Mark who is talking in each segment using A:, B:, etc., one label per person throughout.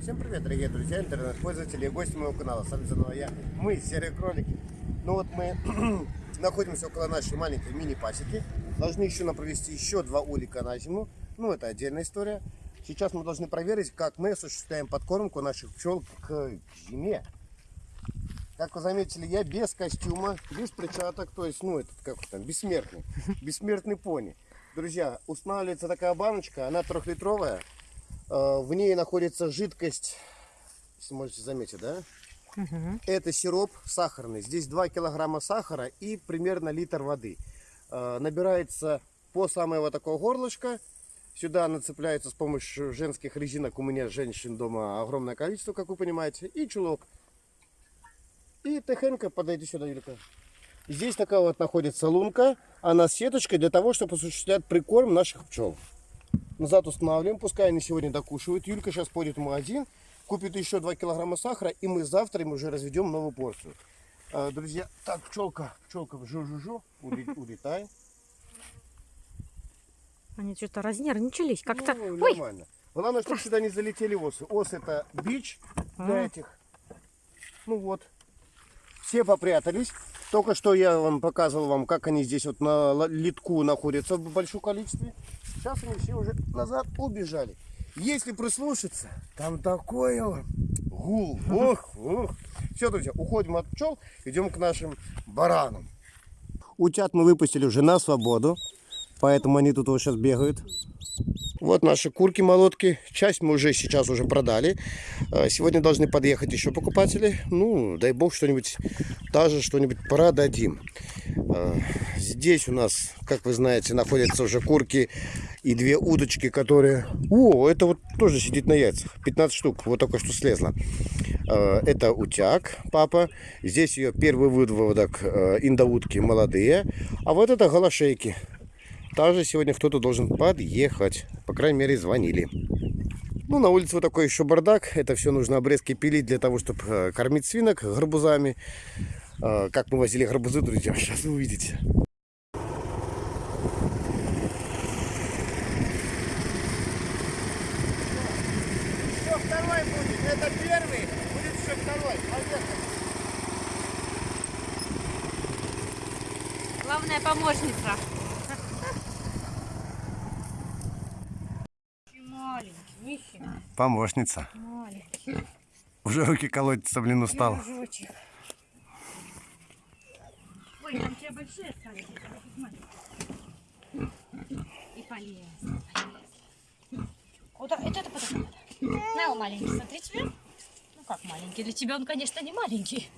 A: Всем привет, дорогие друзья, интернет-пользователи и гости моего канала. С вами заново я, мы, Серые Кролики. Ну вот мы находимся около нашей маленькой мини-пасеки. Должны еще нам провести еще два улика на зиму. Ну, это отдельная история. Сейчас мы должны проверить, как мы осуществляем подкормку наших пчел к зиме. Как вы заметили, я без костюма, без перчаток, то есть, ну, этот, как там, бессмертный, бессмертный пони. Друзья, устанавливается такая баночка, она трехлитровая. Э, В ней находится жидкость, если можете заметить, да? Это сироп сахарный. Здесь 2 килограмма сахара и примерно литр воды. Э, Набирается по самое вот такое горлышко. Сюда нацепляется с помощью женских резинок. У меня женщин дома огромное количество, как вы понимаете. И чулок. И тихонько подойди сюда, Юлька. Здесь такая вот находится лунка. Она с сеточкой для того, чтобы осуществлять прикорм наших пчел. Назад устанавливаем, пускай они сегодня докушивают. Юлька сейчас пойдет в магазин, купит еще 2 килограмма сахара, и мы завтра им уже разведем новую порцию. А, Друзья, так, пчелка, пчелка, жу-жу-жу, уле- улетай.
B: Они что-то разнервничались. Как-то.
A: Ну,
B: Ой!
A: нормально. Главное, чтобы сюда не залетели осы. Ос это бич для
B: А.
A: этих. Ну вот. Все попрятались. Только что я вам показывал вам, как они здесь вот на литку находятся в большом количестве. Сейчас они все уже назад убежали. Если прислушаться, там такое гул. Ох, ох. Все, друзья, уходим от пчел, идем к нашим баранам. Утят мы выпустили уже на свободу, поэтому они тут вот сейчас бегают. Вот наши курки-молотки. Часть мы уже сейчас уже продали. Э, Сегодня должны подъехать еще покупатели. Ну, дай бог, что-нибудь, даже что-нибудь продадим. Э, Здесь у нас, как вы знаете, находятся уже курки и две удочки, которые... О, это вот тоже сидит на яйцах. 15 штук, вот только что слезла. Это утяг, папа. Здесь ее первый выводок э, индоутки молодые. А вот это голошейки. Также сегодня кто-то должен подъехать. По крайней мере, звонили. Ну, на улице вот такой еще бардак. Это все нужно обрезки пилить для того, чтобы кормить свинок гарбузами. Э, Как мы возили гарбузы, друзья, сейчас вы увидите. Еще второй будет. Это первый, будет еще второй. Поехали.
B: Главная помощница. Маленький.
A: Помощница.
B: Маленький.
A: Уже руки колотятся, блин, устал.
B: Ой, там тебе большие стали. И полез. Вот это, это потом. На, маленький, смотри тебе. Ну как маленький? Для тебя он, конечно, не маленький.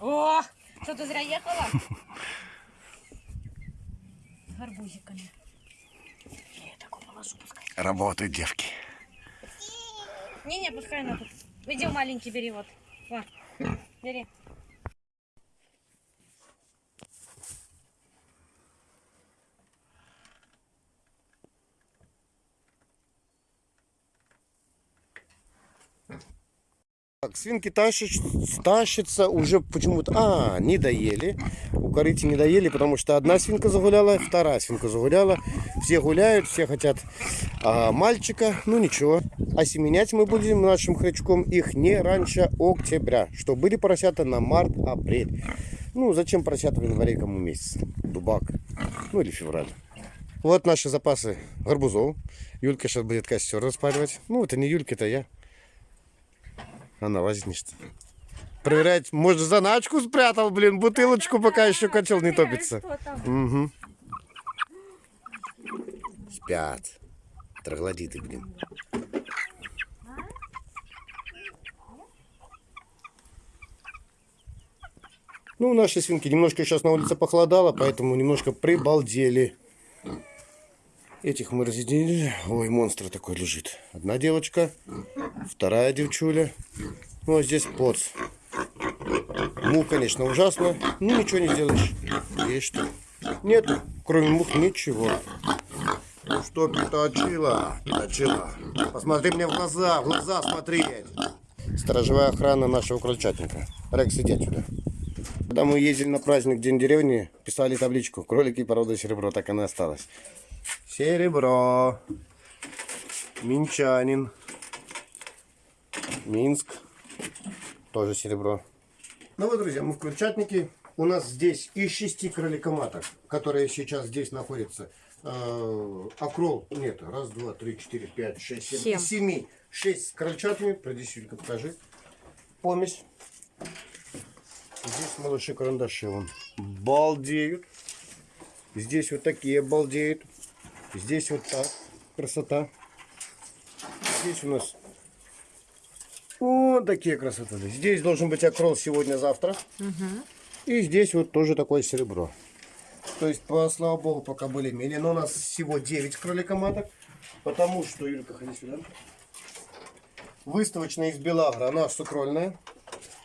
B: О, что ты зря ехала? Гарбузиками. Я такой положу, пускай.
A: Работают девки.
B: Не-не, пускай она тут. Маленький бери вот. Во, бери.
A: Так, свинки тащат, тащатся уже почему-то... А, не доели. У корыти не доели, потому что одна свинка загуляла, вторая свинка загуляла. Все гуляют, все хотят а, мальчика. Ну ничего. Осеменять мы будем нашим хрячком их не раньше октября. Что были поросята на март-апрель. Ну, зачем поросята в январе кому месяц? Дубак. Ну или февраль. Вот наши запасы гарбузов. Юлька сейчас будет костер распаливать. Ну, это не Юлька, это я. Она вознишься. Проверять, может, заначку спрятал, блин, бутылочку, пока еще котел не топится. Угу. Спят. Троглодиты, блин. Ну, наши свинки немножко сейчас на улице похолодало, поэтому немножко прибалдели. Этих мы разъединили. Ой, монстр такой лежит. Одна девочка, вторая девчуля. Ну, а здесь поц. Мух, конечно, ужасно. Ну, ничего не сделаешь. Есть что. Нет, кроме мух ничего. Ну что, точила? Точила. Посмотри мне в глаза, в глаза смотреть. Сторожевая охрана нашего крольчатника. Рекс, иди отсюда. Когда мы ездили на праздник День деревни, писали табличку «Кролики порода серебро», так она осталась. Серебро. Минчанин. Минск. Тоже серебро. Ну вот, друзья, мы в Крыльчатнике. У нас здесь из шести кроликоматок, которые сейчас здесь находятся, э, окрол, нет, раз, два, три, четыре, пять, шесть, семь,
B: Семь.
A: семи, шесть с крольчатами, приди, Юлька, покажи, помесь. Здесь малыши карандаши, вон, балдеют. Здесь вот такие балдеют. Здесь вот так, красота. Здесь у нас вот такие красоты. Здесь должен быть окрол сегодня-завтра. И здесь вот тоже такое серебро. То есть, по, слава богу, пока были менее. Но у нас всего 9 кроликоматок. Потому что, Юлька, ходи сюда. Выставочная из Белагра, она сукрольная.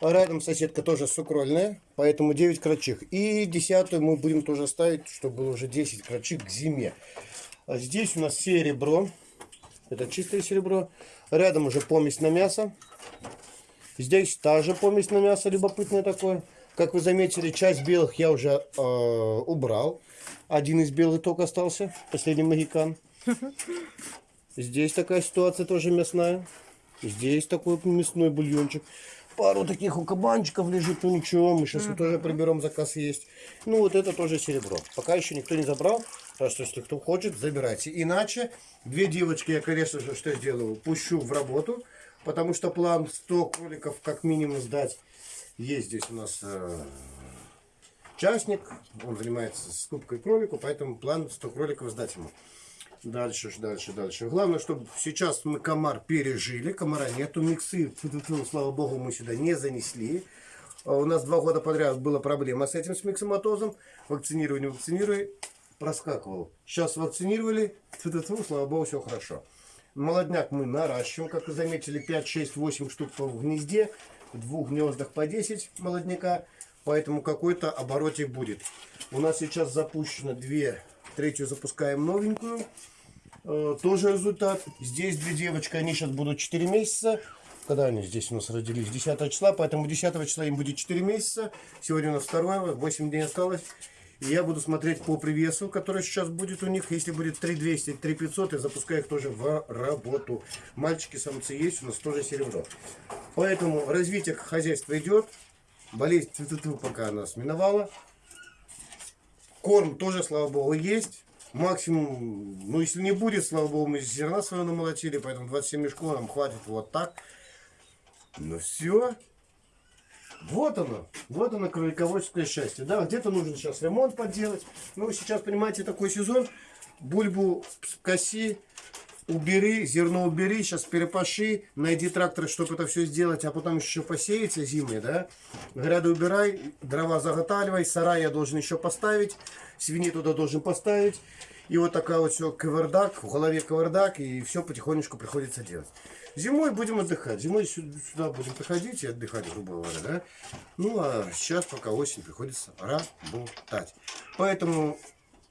A: Рядом соседка тоже сукрольная, поэтому 9 крольчих. И десятую мы будем тоже ставить, чтобы было уже 10 крольчих к зиме. А здесь у нас серебро. Это чистое серебро. Рядом уже помесь на мясо. Здесь та же помесь на мясо, любопытное такое. Как вы заметили, часть белых я уже э, убрал. Один из белых только остался, последний магикан. Здесь такая ситуация тоже мясная. Здесь такой мясной бульончик. Пару таких у кабанчиков лежит, ну ничего, мы сейчас тоже приберем, заказ есть. Ну вот это тоже серебро. Пока еще никто не забрал, так что если кто хочет, забирайте. Иначе две девочки я, конечно же, что сделаю, пущу в работу, потому что план 100 кроликов как минимум сдать. Есть здесь у нас э, частник, он занимается скупкой кролику, поэтому план 100 кроликов сдать ему. Дальше, дальше, дальше. Главное, чтобы сейчас мы комар пережили. Комара нету, миксы, тьфу-тьфу-тьфу, слава богу, мы сюда не занесли. А У нас два года подряд была проблема с этим, с миксоматозом. Не вакцинируй, проскакивал. Сейчас вакцинировали, тьфу-тьфу-тьфу, слава богу, все хорошо. Молодняк мы наращиваем, как вы заметили, 5, 6, 8 штук в гнезде. В двух гнездах по 10 молодняка. Поэтому какой-то оборотик будет. У нас сейчас запущено две, третью запускаем новенькую. Э, тоже результат. Здесь две девочки, они сейчас будут 4 месяца. Когда они здесь у нас родились? 10 числа, поэтому 10 числа им будет 4 месяца. Сегодня у нас 2, 8 дней осталось. Я буду смотреть по привесу, который сейчас будет у них. Если будет 3200, 3500, я запускаю их тоже в работу. Мальчики, самцы есть, у нас тоже серебро. Поэтому развитие хозяйства идет. Болезнь тьфу-тьфу-тьфу, пока нас миновала. Корм тоже, слава богу, есть. Максимум, ну если не будет, слава богу, мы зерна своего намолотили, поэтому 27 мешков нам хватит вот так. Ну все. Вот оно, вот оно кролиководческое счастье. Да, где-то нужно сейчас ремонт поделать. Ну, сейчас, понимаете, такой сезон. Бульбу коси, убери, зерно убери, сейчас перепаши, найди трактор, чтобы это все сделать, а потом еще посеяться зимой, да. Гряды убирай, дрова заготавливай, сарай я должен еще поставить, свиней туда должен поставить. И вот такая вот все кавардак, в голове кавардак, и все потихонечку приходится делать. Зимой будем отдыхать. Зимой сю- сюда будем приходить и отдыхать, грубо говоря, да. Ну, а сейчас, пока осень, приходится работать. Поэтому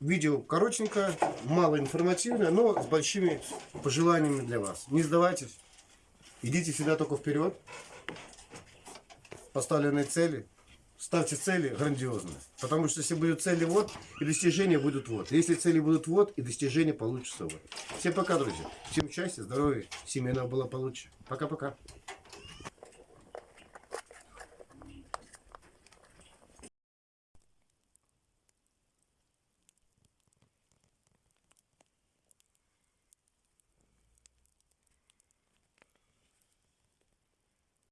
A: видео коротенькое, мало информативное, но с большими пожеланиями для вас. Не сдавайтесь. Идите всегда только вперед. Поставленные цели. Ставьте цели грандиозные. Потому что если будут цели вот, и достижения будут вот. Если цели будут вот, и достижения получатся вот. Всем пока, друзья. Всем счастья, здоровья, семейного было получше. Пока-пока.